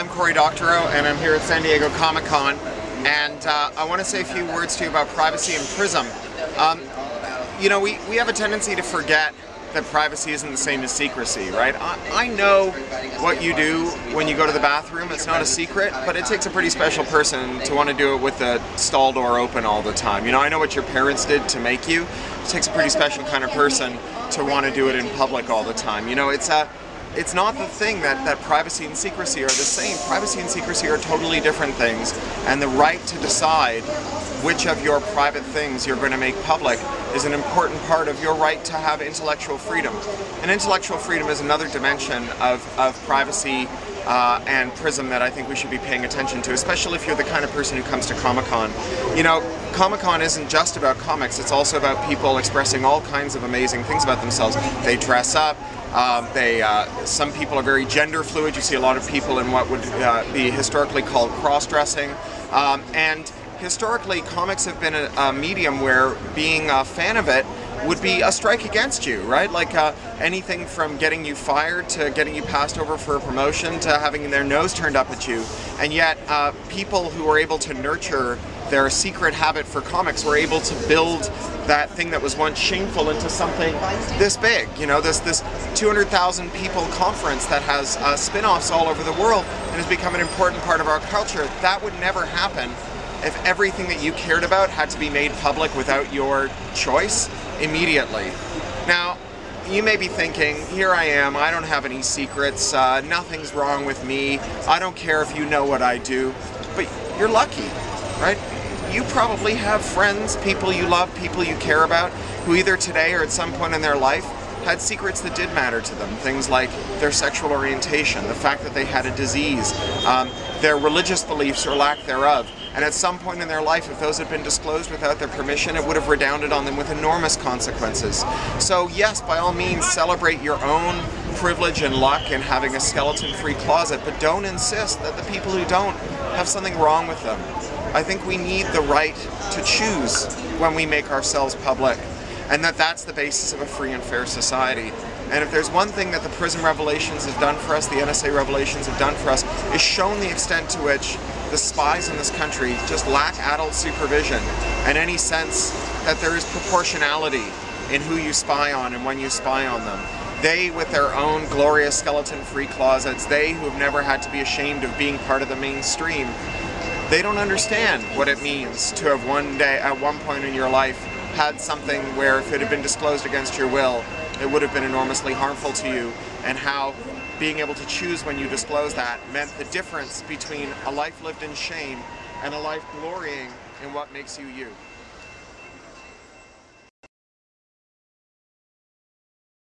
I'm Cory Doctorow and I'm here at San Diego Comic Con and uh, I want to say a few words to you about privacy and PRISM. Um, you know, we, we have a tendency to forget that privacy isn't the same as secrecy, right? I, I know what you do when you go to the bathroom. It's not a secret, but it takes a pretty special person to want to do it with the stall door open all the time. You know, I know what your parents did to make you. It takes a pretty special kind of person to want to do it in public all the time. You know, it's a it's not the thing that, that privacy and secrecy are the same. Privacy and secrecy are totally different things, and the right to decide which of your private things you're going to make public is an important part of your right to have intellectual freedom. And intellectual freedom is another dimension of, of privacy uh, and PRISM that I think we should be paying attention to, especially if you're the kind of person who comes to Comic-Con. You know, Comic-Con isn't just about comics, it's also about people expressing all kinds of amazing things about themselves. They dress up, um, they, uh, some people are very gender fluid. You see a lot of people in what would uh, be historically called cross-dressing. Um, and historically, comics have been a, a, medium where being a fan of it would be a strike against you, right? Like uh, anything from getting you fired to getting you passed over for a promotion to having their nose turned up at you. And yet, uh, people who are able to nurture their secret habit for comics were able to build that thing that was once shameful into something this big. You know, this this 200,000 people conference that has uh, spin-offs all over the world and has become an important part of our culture. That would never happen if everything that you cared about had to be made public without your choice immediately. Now, you may be thinking, here I am, I don't have any secrets, uh, nothing's wrong with me, I don't care if you know what I do, but you're lucky, right? you probably have friends, people you love, people you care about, who either today or at some point in their life had secrets that did matter to them. Things like their sexual orientation, the fact that they had a disease, um, their religious beliefs or lack thereof. And at some point in their life, if those had been disclosed without their permission, it would have redounded on them with enormous consequences. So yes, by all means, celebrate your own privilege and luck in having a skeleton-free closet, but don't insist that the people who don't have something wrong with them. I think we need the right to choose when we make ourselves public and that that's the basis of a free and fair society. And if there's one thing that the PRISM revelations have done for us, the NSA revelations have done for us, is shown the extent to which the spies in this country just lack adult supervision and any sense that there is proportionality in who you spy on and when you spy on them. They, with their own glorious skeleton-free closets, they who have never had to be ashamed of being part of the mainstream, they don't understand what it means to have one day, at one point in your life, had something where if it had been disclosed against your will, it would have been enormously harmful to you, and how being able to choose when you disclose that meant the difference between a life lived in shame and a life glorying in what makes you you.